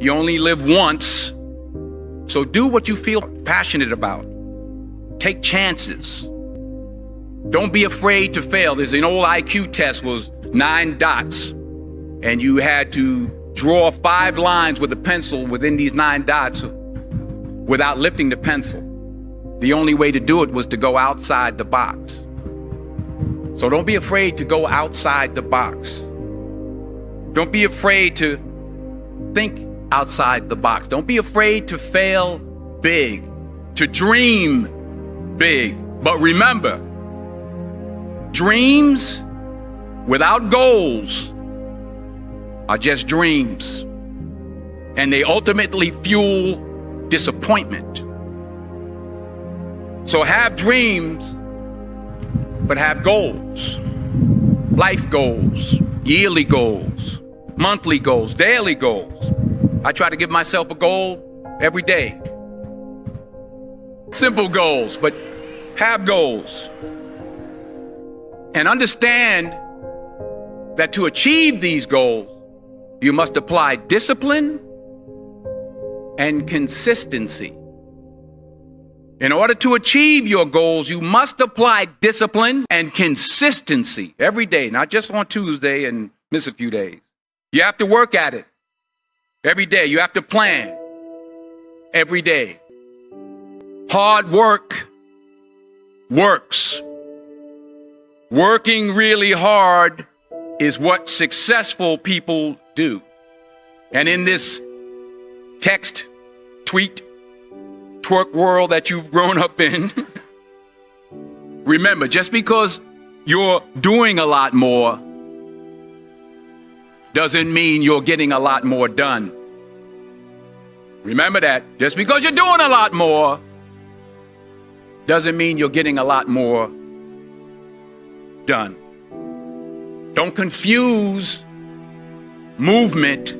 You only live once. So do what you feel passionate about. Take chances. Don't be afraid to fail. There's an old IQ test was nine dots and you had to draw five lines with a pencil within these nine dots without lifting the pencil. The only way to do it was to go outside the box. So don't be afraid to go outside the box. Don't be afraid to think outside the box. Don't be afraid to fail big, to dream big. But remember, dreams without goals are just dreams. And they ultimately fuel disappointment. So have dreams, but have goals. Life goals, yearly goals, monthly goals, daily goals. I try to give myself a goal every day. Simple goals, but have goals. And understand that to achieve these goals, you must apply discipline and consistency. In order to achieve your goals, you must apply discipline and consistency every day, not just on Tuesday and miss a few days. You have to work at it every day. You have to plan every day. Hard work works. Working really hard is what successful people do. And in this text, tweet, twerk world that you've grown up in, remember, just because you're doing a lot more doesn't mean you're getting a lot more done. Remember that. Just because you're doing a lot more doesn't mean you're getting a lot more done. Don't confuse movement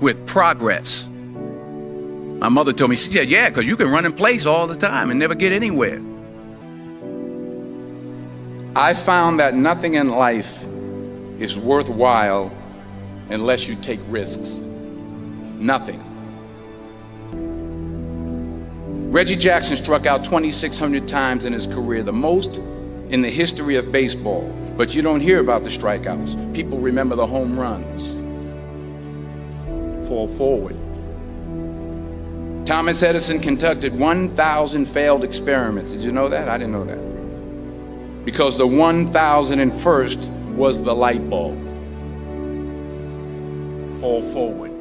with progress. My mother told me, she said, yeah, because you can run in place all the time and never get anywhere. I found that nothing in life is worthwhile unless you take risks. Nothing. Reggie Jackson struck out 2,600 times in his career, the most in the history of baseball. But you don't hear about the strikeouts. People remember the home runs. Fall forward. Thomas Edison conducted 1,000 failed experiments. Did you know that? I didn't know that. Because the 1,001st was the light bulb. Fall forward.